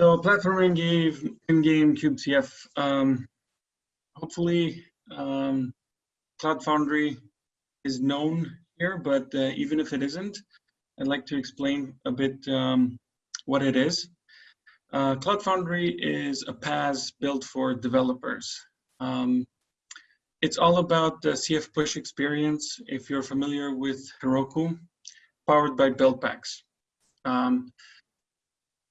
So platforming gave in-game kubecf. Um, hopefully, um, Cloud Foundry is known here, but uh, even if it isn't, I'd like to explain a bit um, what it is. Uh, Cloud Foundry is a PaaS built for developers. Um, it's all about the CF push experience, if you're familiar with Heroku, powered by Buildpacks. Um,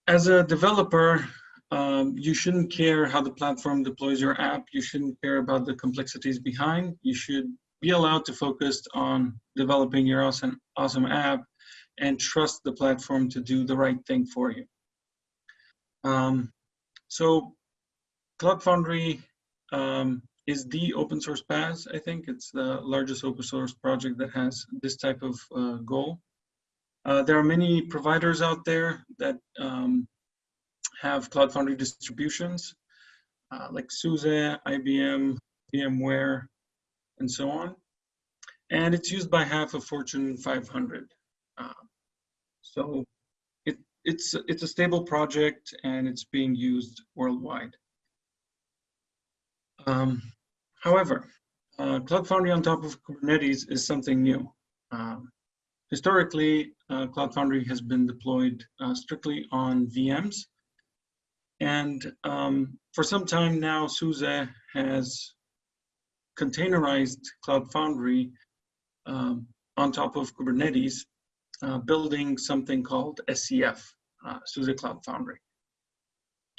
as a developer, um, you shouldn't care how the platform deploys your app. You shouldn't care about the complexities behind. You should be allowed to focus on developing your awesome, awesome app and trust the platform to do the right thing for you. Um, so Cloud Foundry um, is the open source PaaS. I think it's the largest open source project that has this type of uh, goal. Uh, there are many providers out there that um, have Cloud Foundry distributions, uh, like SUSE, IBM, VMware, and so on. And it's used by half of Fortune 500. Uh, so it, it's, it's a stable project and it's being used worldwide. Um, however, uh, Cloud Foundry on top of Kubernetes is something new. Um, historically, uh, Cloud Foundry has been deployed uh, strictly on VMs. And um, for some time now, SUSE has containerized Cloud Foundry um, on top of Kubernetes, uh, building something called SCF, uh, SUSE Cloud Foundry.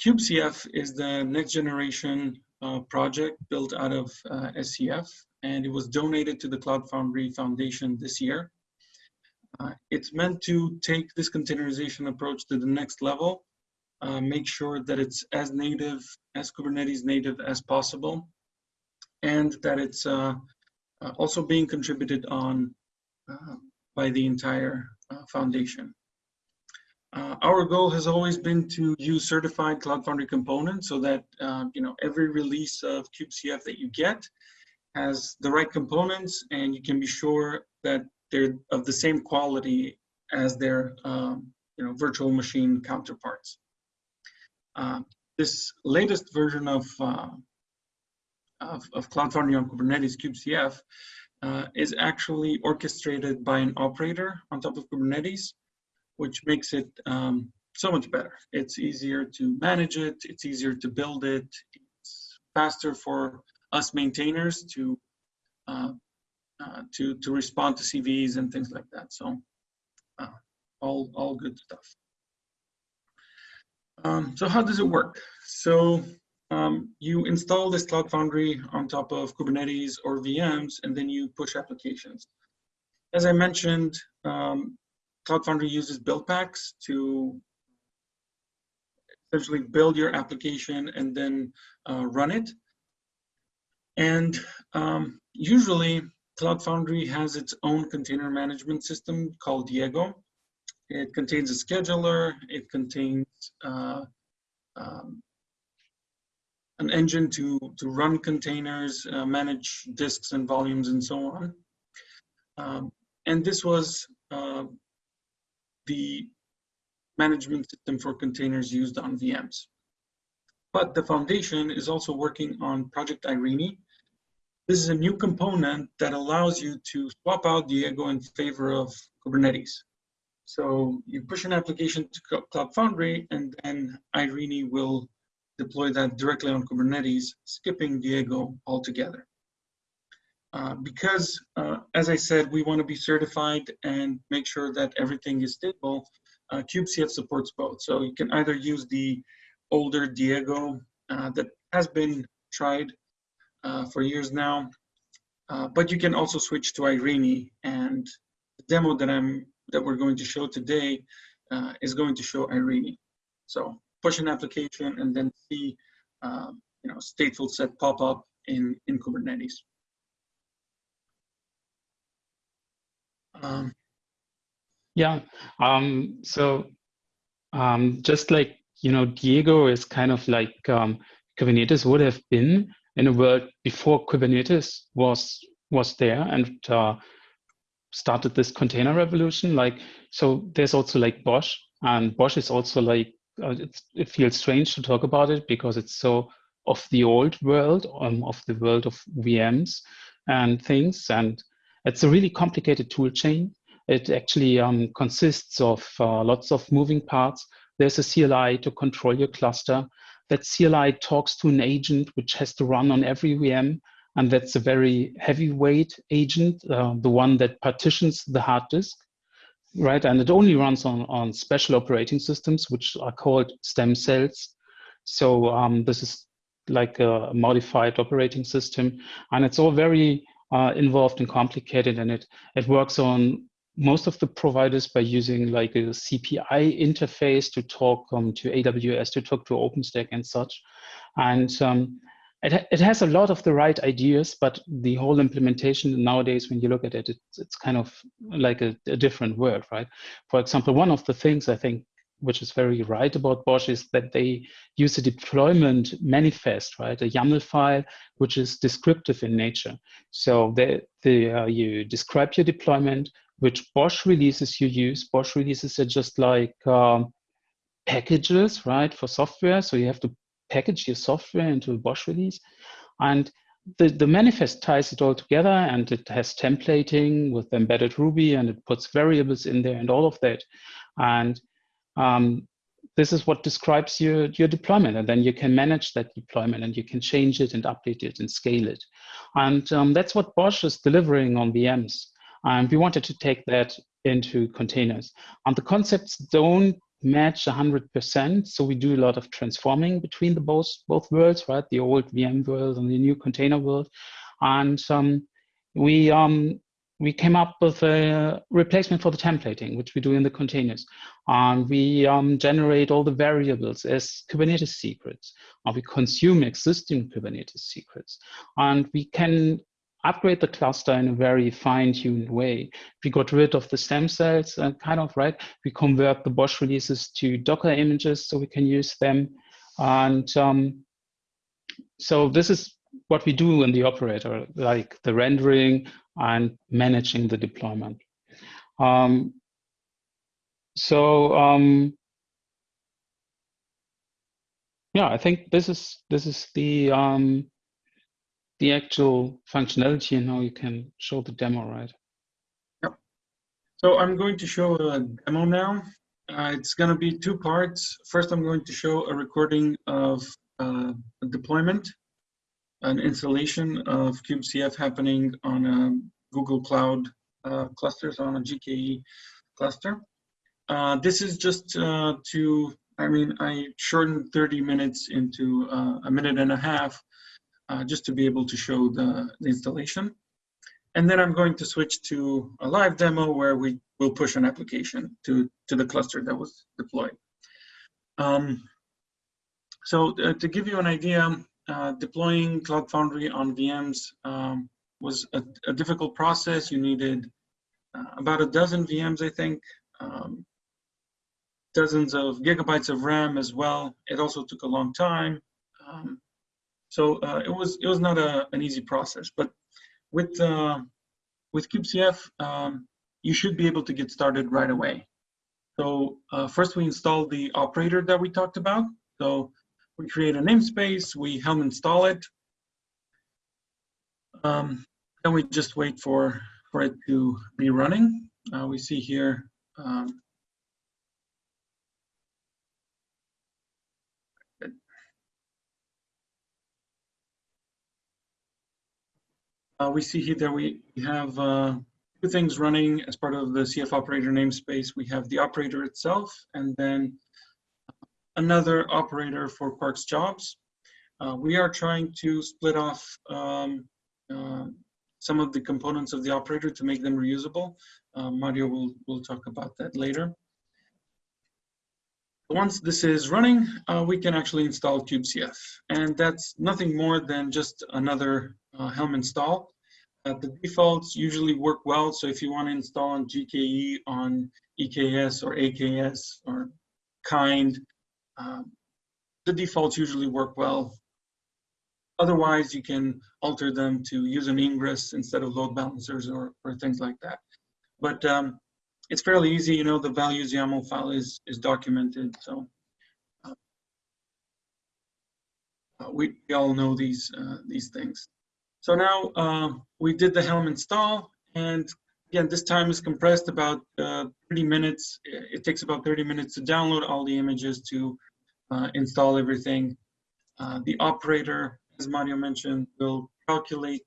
kubecf is the next generation uh, project built out of uh, SCF, and it was donated to the Cloud Foundry Foundation this year. Uh, it's meant to take this containerization approach to the next level, uh, make sure that it's as native, as Kubernetes native as possible, and that it's uh, uh also being contributed on uh, by the entire uh, foundation. Our goal has always been to use certified Cloud Foundry components so that you know every release of kubecf that you get has the right components and you can be sure that they're of the same quality as their um, you know virtual machine counterparts. Uh, this latest version of uh, of, of Cloud Foundry on Kubernetes, kubecf, uh, is actually orchestrated by an operator on top of Kubernetes, which makes it um, so much better. It's easier to manage it, it's easier to build it, it's faster for us maintainers to uh, to to respond to CVs and things like that. So uh, all all good stuff. Um, so how does it work? So um, you install this Cloud Foundry on top of Kubernetes or VMs, and then you push applications. As I mentioned, um, Cloud Foundry uses build packs to essentially build your application and then uh, run it. And um, usually, Cloud Foundry has its own container management system called Diego. It contains a scheduler, it contains uh, um, an engine to, to run containers, uh, manage disks and volumes and so on. Um, and this was uh, the management system for containers used on VMs. But the foundation is also working on Project Eirini. This is a new component that allows you to swap out Diego in favor of Kubernetes. So you push an application to Cloud Foundry and then Eirini will deploy that directly on Kubernetes, skipping Diego altogether. Uh, because, uh, as I said, we want to be certified and make sure that everything is stable, uh, kubectf supports both. So you can either use the older Diego uh, that has been tried for years now, uh, but you can also switch to Eirini. And the demo that I'm that we're going to show today is going to show Eirini. So push an application and then see um, you know stateful set pop up in in Kubernetes. Um, yeah. Um, so um, just like you know, Diego is kind of like um, Kubernetes would have been in a world before Kubernetes was was there and uh, started this container revolution. Like so, there's also like BOSH, and BOSH is also like uh, it feels strange to talk about it because it's so of the old world, um, of the world of VMs and things. And it's a really complicated tool chain. It actually um, consists of uh, lots of moving parts. There's a CLI to control your cluster. That CLI talks to an agent which has to run on every VM. And that's a very heavyweight agent, uh, the one that partitions the hard disk right? And it only runs on, on special operating systems, which are called stem cells. So um, this is like a modified operating system, and it's all very uh, involved and complicated, and it it works on most of the providers by using like a CPI interface to talk um, to AWS, to talk to OpenStack and such. And um, it, it has a lot of the right ideas, but the whole implementation nowadays, when you look at it, it's, it's kind of like a, a different world, right? For example, one of the things I think which is very right about BOSH, is that they use a deployment manifest, right? A YAML file, which is descriptive in nature. So they, they, uh, you describe your deployment, which BOSH releases you use. BOSH releases are just like um, packages, right, for software. So you have to package your software into a BOSH release. And the, the manifest ties it all together and it has templating with embedded Ruby and it puts variables in there and all of that. And um, this is what describes your, your deployment. And then you can manage that deployment and you can change it and update it and scale it. And um, that's what BOSH is delivering on VMs. And we wanted to take that into containers. And the concepts don't match 100%. So we do a lot of transforming between the both, both worlds, right? The old VM world and the new container world. And um, we, um, we came up with a replacement for the templating, which we do in the containers. And we um, generate all the variables as Kubernetes secrets. And we consume existing Kubernetes secrets. And we can upgrade the cluster in a very fine-tuned way. We got rid of the stem cells, uh, kind of, right? We convert the BOSH releases to Docker images so we can use them. And um, so this is what we do in the operator, like the rendering and managing the deployment. Um, so um, yeah, I think this is this is the um, the actual functionality and how you can show the demo, right? Yep. So I'm going to show a demo now. Uh, it's going to be two parts. First, I'm going to show a recording of uh, a deployment, an installation of kubecf happening on a Google Cloud uh, clusters on a GKE cluster. Uh, this is just uh, to, I mean, I shortened 30 minutes into uh, a minute and a half uh, just to be able to show the, the, installation. And then I'm going to switch to a live demo where we will push an application to, to the cluster that was deployed. Um, so uh, to give you an idea, uh, deploying Cloud Foundry on VMs um, was a, a, difficult process. You needed uh, about a dozen VMs, I think, um, dozens of gigabytes of RAM as well. It also took a long time. Um, so uh, it was it was not a, an easy process, but with uh, with kubecf, um, you should be able to get started right away. So uh, first we install the operator that we talked about. So we create a namespace, we helm install it. Um, then we just wait for, for it to be running. Uh, we see here um, Uh, we see here that we have uh, two things running as part of the CF operator namespace. We have the operator itself and then another operator for Quarks jobs. Uh, we are trying to split off um, uh, some of the components of the operator to make them reusable. Uh, Mario will, will talk about that later. Once this is running, uh, we can actually install kubecf. And that's nothing more than just another Helm install. Uh, the defaults usually work well. So if you want to install on GKE on EKS or AKS or kind, um, the defaults usually work well. Otherwise, you can alter them to use an ingress instead of load balancers or, or things like that. But um, it's fairly easy, you know, the values YAML file is, is documented. So uh, we, we all know these, uh, these things. So now uh, we did the Helm install and again, this time is compressed about uh, 30 minutes. It takes about 30 minutes to download all the images to uh, install everything. Uh, the operator, as Mario mentioned, will calculate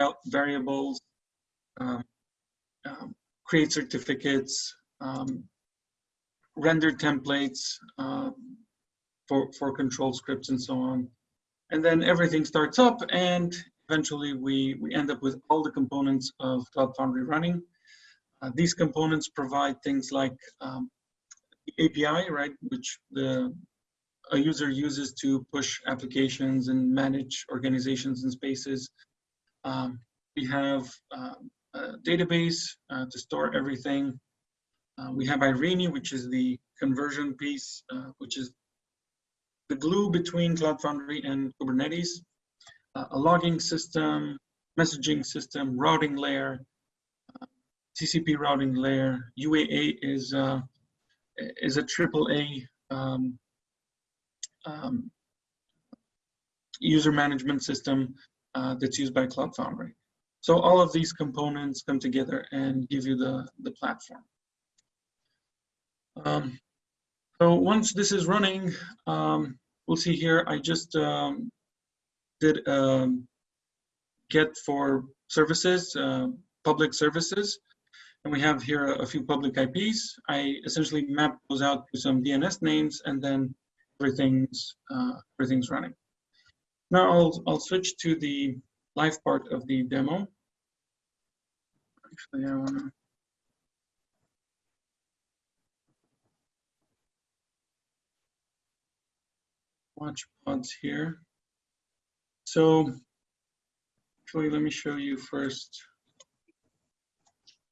out variables, um, um, create certificates, um, render templates uh, for, for control scripts and so on. And then everything starts up and eventually we, we end up with all the components of Cloud Foundry running. Uh, these components provide things like um, API, right, which the a user uses to push applications and manage organizations and spaces. Um, we have uh, a database uh, to store everything. Uh, we have Eirini, which is the conversion piece, uh, which is the glue between Cloud Foundry and Kubernetes. Uh, a logging system, messaging system, routing layer, TCP routing layer. UAA is uh, is a triple A um, um, user management system uh, that's used by Cloud Foundry. So all of these components come together and give you the, the platform. Um, so once this is running, um, we'll see here, I just um, did um, get for services, uh, public services. And we have here a, a few public IPs. I essentially map those out to some DNS names and then everything's uh, everything's running. Now I'll I'll switch to the live part of the demo. Actually, I want to. Watch pods here. So actually, let me show you first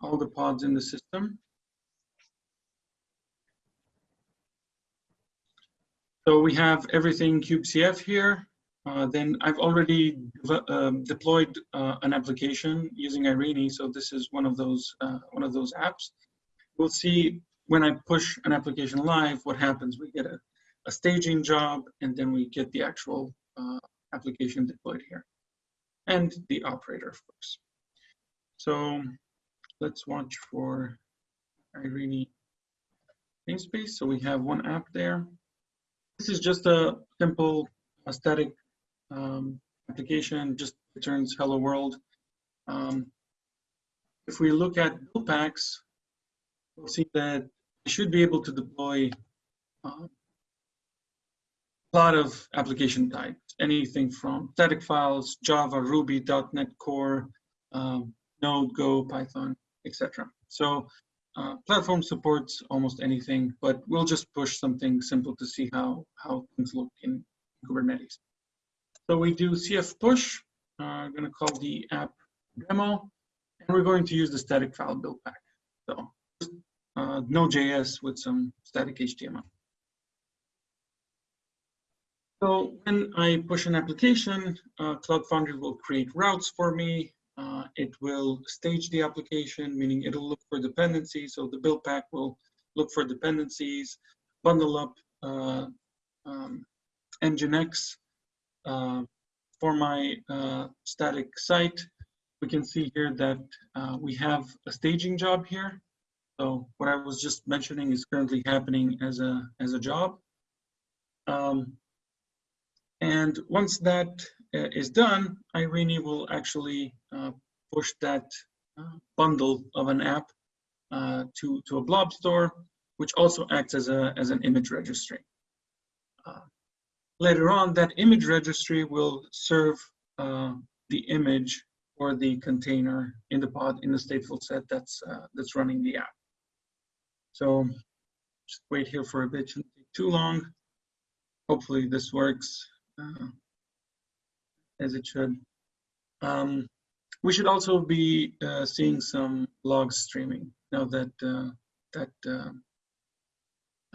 all the pods in the system. So we have everything kubecf here. Uh, then I've already um, deployed uh, an application using Eirini. So this is one of those uh, one of those apps. We'll see when I push an application live, what happens. We get a, a staging job, and then we get the actual uh, application deployed here, and the operator, of course. So let's watch for Eirini namespace. So we have one app there. This is just a simple a static um, application, just returns hello world. Um, if we look at build packs, we'll see that you should be able to deploy uh, lot of application types, anything from static files, Java, Ruby, .NET Core, um, Node, Go, Python, etc. So uh, platform supports almost anything, but we'll just push something simple to see how, how things look in Kubernetes. So we do cf push, uh, gonna call the app demo, and we're going to use the static file build pack. So uh, Node.js with some static HTML. So when I push an application, uh, Cloud Foundry will create routes for me, uh, it will stage the application, meaning it'll look for dependencies. So the build pack will look for dependencies, bundle up uh, um, Nginx uh, for my uh, static site. We can see here that uh, we have a staging job here. So what I was just mentioning is currently happening as a as a job. Um, and once that uh, is done, Eirini will actually uh, push that uh, bundle of an app to, to a blob store, which also acts as, a, as an image registry. later on, that image registry will serve the image or the container in the pod in the stateful set that's uh, that's running the app. So just wait here for a bit, shouldn't take too long. Hopefully this works. Uh, as it should. Um, we should also be uh, seeing some logs streaming now that uh, that, uh,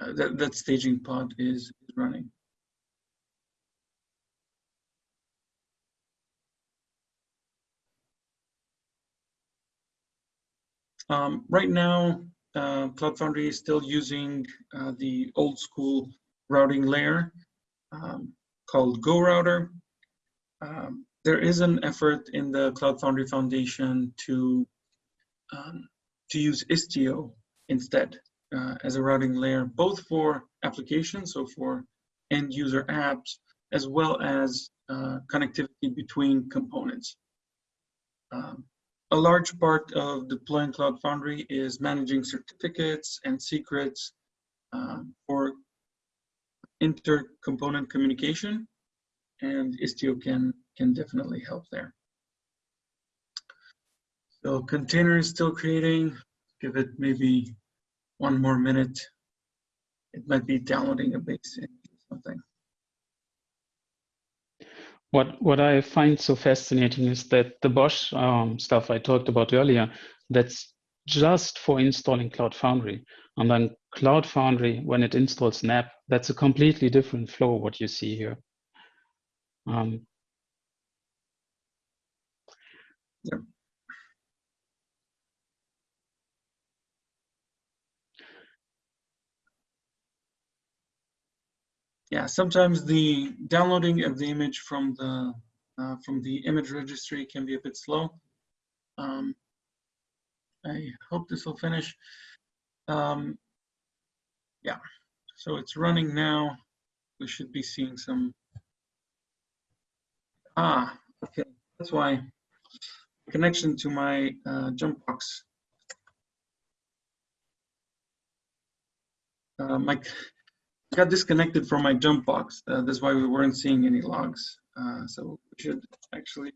uh that that staging pod is, is running. Um, right now, uh, Cloud Foundry is still using uh, the old school routing layer. Um, called GoRouter. Um, there is an effort in the Cloud Foundry Foundation to um, to use Istio instead uh, as a routing layer, both for applications, so for end user apps, as well as uh, connectivity between components. Um, a large part of deploying Cloud Foundry is managing certificates and secrets um, for inter-component communication, and Istio can, can definitely help there. So container is still creating, give it maybe one more minute. It might be downloading a base or something. What what I find so fascinating is that the BOSH um, stuff I talked about earlier, that's just for installing Cloud Foundry. And then Cloud Foundry, when it installs an app, that's a completely different flow, what you see here. Um, Yep. Yeah, sometimes the downloading of the image from the uh, from the image registry can be a bit slow. Um, I hope this will finish. Um, yeah, so it's running now. We should be seeing some. Ah, okay, that's why connection to my uh, jump box. Uh, my got disconnected from my jump box. Uh, that's why we weren't seeing any logs. Uh, so we should actually.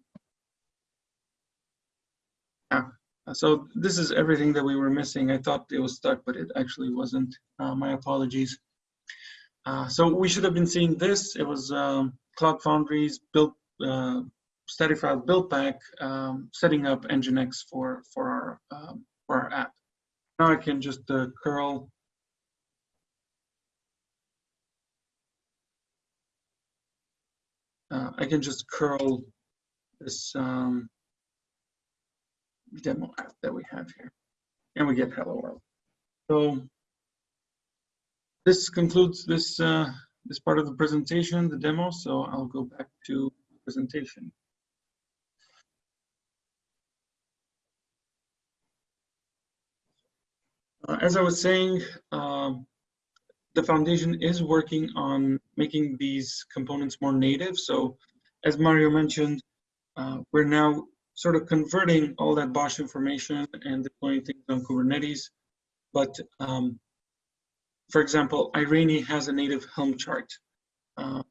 Yeah. So this is everything that we were missing. I thought it was stuck, but it actually wasn't. Uh, my apologies. Uh, so we should have been seeing this. It was um, Cloud Foundry's built uh, static file build pack um, setting up Nginx for for our um, for our app. Now I can just uh, curl uh, I can just curl this um, demo app that we have here, and we get hello world. So this concludes this uh, this part of the presentation, the demo. So I'll go back to presentation. Uh, as I was saying, um, the foundation is working on making these components more native. So as Mario mentioned, uh, we're now sort of converting all that BOSH information and deploying things on Kubernetes. But um, for example, Eirini has a native Helm chart. Uh,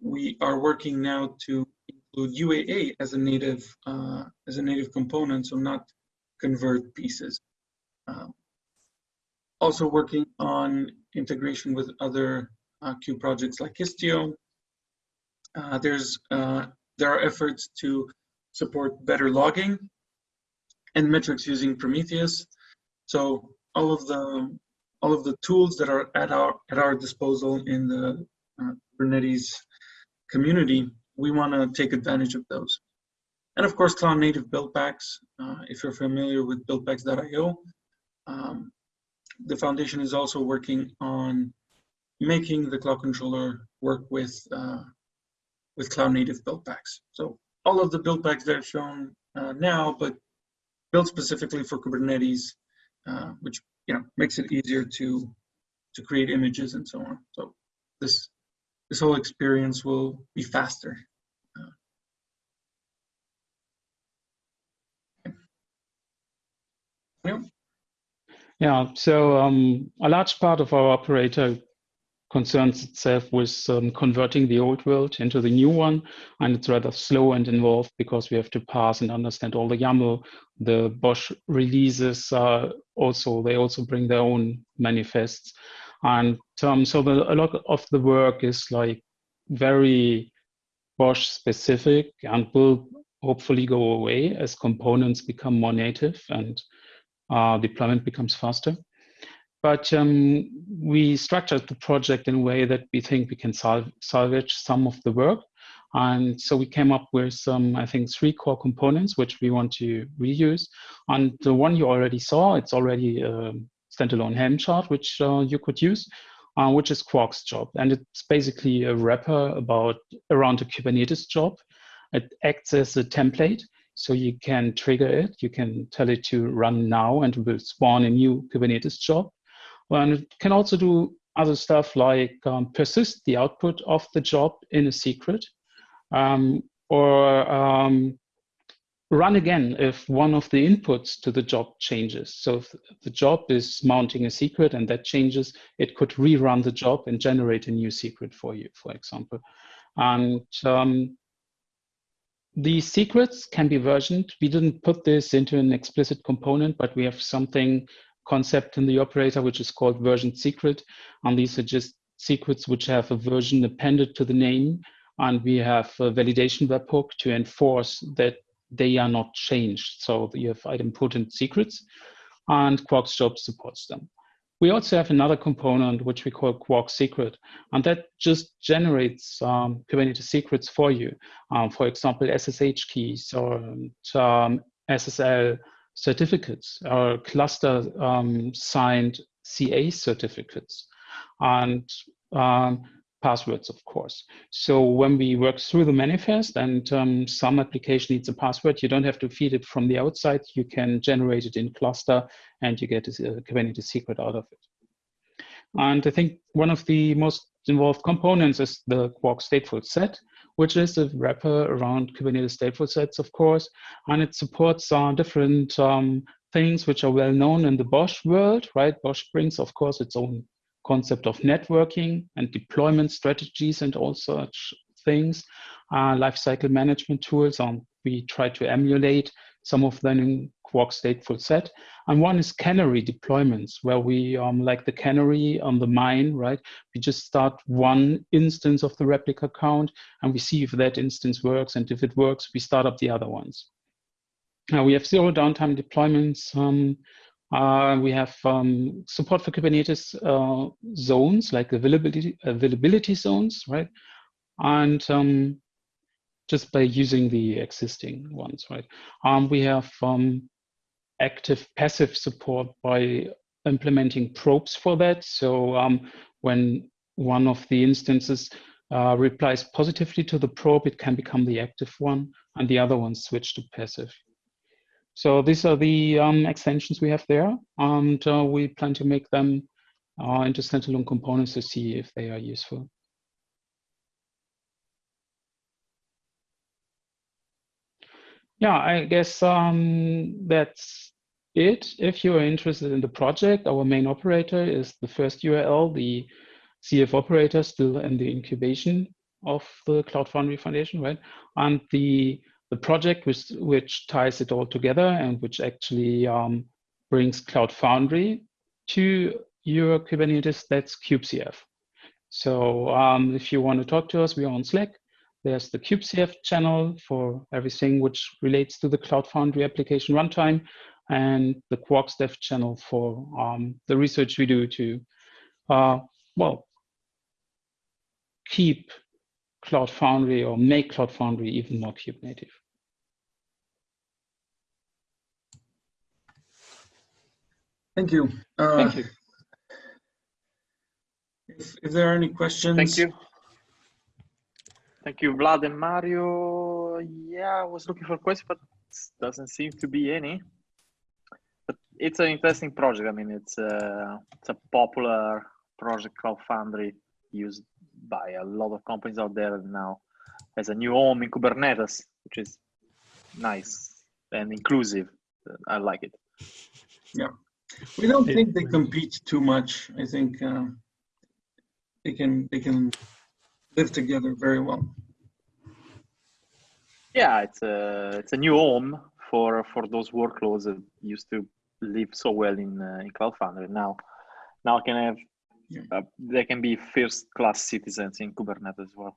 we are working now to include UAA as a native uh, as a native component, so not convert pieces. Um, also working on integration with other uh, Kube projects like Istio. Uh, there's uh, there are efforts to support better logging and metrics using Prometheus. So all of the all of the tools that are at our at our disposal in the uh, Kubernetes community, we want to take advantage of those. And of course, cloud native build packs. Uh, if you're familiar with buildpacks.io, um, the foundation is also working on making the cloud controller work with uh, with cloud native build packs. So all of the build packs that are shown uh, now, but built specifically for Kubernetes, uh, which you know makes it easier to to create images and so on. So this this whole experience will be faster. Uh, Yeah, so um, a large part of our operator concerns itself with um, converting the old world into the new one, and it's rather slow and involved because we have to pass and understand all the YAML. The BOSH releases uh, also they also bring their own manifests, and um, so the, a lot of the work is like very BOSH specific and will hopefully go away as components become more native and uh, deployment becomes faster. But um, we structured the project in a way that we think we can salv salvage some of the work. And so we came up with some, I think, three core components which we want to reuse. And the one you already saw, it's already a standalone Helm chart, which uh, you could use. uh, which is Quarks job. And it's basically a wrapper about around a Kubernetes job. It acts as a template. So you can trigger it, you can tell it to run now and it will spawn a new Kubernetes job. And it can also do other stuff like um, persist the output of the job in a secret um, or um, run again if one of the inputs to the job changes. So if the job is mounting a secret and that changes, it could rerun the job and generate a new secret for you, for example. And um, these secrets can be versioned. We didn't put this into an explicit component, but we have something concept in the operator, which is called version secret. And these are just secrets which have a version appended to the name. And we have a validation webhook to enforce that they are not changed. So you have idempotent secrets and Quarks job supports them. We also have another component which we call Quark secret, and that just generates um, Kubernetes secrets for you. Um, for example, SSH keys or um, SSL certificates or cluster um, signed CA certificates. And um, passwords, of course. So when we work through the manifest and um, some application needs a password, you don't have to feed it from the outside. You can generate it in cluster and you get a Kubernetes secret out of it. And I think one of the most involved components is the Quark stateful set, which is a wrapper around Kubernetes stateful sets, of course. And it supports uh, different um, things which are well known in the BOSH world, right? BOSH brings, of course, its own concept of networking and deployment strategies and all such things, uh, lifecycle management tools. Um, we try to emulate some of them in Quark stateful set. And one is canary deployments, where we, um, like the canary on the mine, right? We just start one instance of the replica count and we see if that instance works. And if it works, we start up the other ones. Now we have zero downtime deployments. Um, uh, we have um, support for Kubernetes uh, zones, like availability, availability zones, right? And um, just by using the existing ones, right? Um, we have um, active passive support by implementing probes for that. So um, when one of the instances uh, replies positively to the probe, it can become the active one, and the other one switch to passive. So these are the um, extensions we have there, and uh, we plan to make them uh, into standalone components to see if they are useful. Yeah, I guess um, that's it. If you are interested in the project, our main operator is the first URL, the CF operator still in the incubation of the Cloud Foundry Foundation, right? And the the project which, which ties it all together and which actually um, brings Cloud Foundry to your Kubernetes, that's kubecf. So um, if you want to talk to us, we are on Slack. There's the kubecf channel for everything which relates to the Cloud Foundry application runtime and the Quarks dev channel for um, the research we do to, uh, well, keep Cloud Foundry or make Cloud Foundry even more Kube native. Thank you. Uh, Thank you. If, if there are any questions. Thank you. Thank you, Vlad and Mario. Yeah, I was looking for questions, but doesn't seem to be any. But it's an interesting project. I mean, it's a, it's a popular project, Cloud Foundry, used by a lot of companies out there now as a new home in Kubernetes, which is nice and inclusive. I like it. Yeah. We don't think they compete too much. I think uh, they can they can live together very well. Yeah, it's a it's a new home for for those workloads that used to live so well in uh, in Cloud Foundry. Now, now can have Yeah. uh, they can be first class citizens in Kubernetes as well.